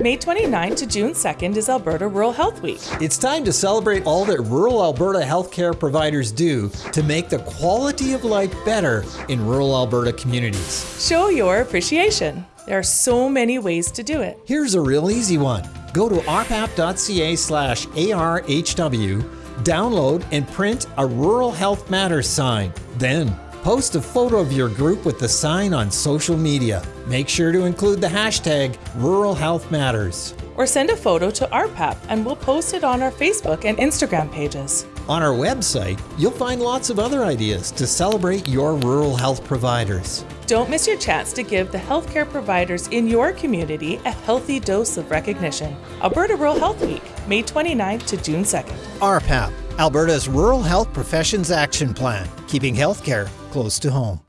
May 29 to June 2nd is Alberta Rural Health Week. It's time to celebrate all that rural Alberta healthcare providers do to make the quality of life better in rural Alberta communities. Show your appreciation. There are so many ways to do it. Here's a real easy one. Go to rpap.ca slash ARHW, download and print a Rural Health Matters sign. Then post a photo of your group with the sign on social media. Make sure to include the hashtag Rural Health Matters. Or send a photo to RPAP and we'll post it on our Facebook and Instagram pages. On our website, you'll find lots of other ideas to celebrate your rural health providers. Don't miss your chance to give the healthcare providers in your community a healthy dose of recognition. Alberta Rural Health Week, May 29th to June 2nd. RPAP, Alberta's Rural Health Professions Action Plan, keeping healthcare close to home.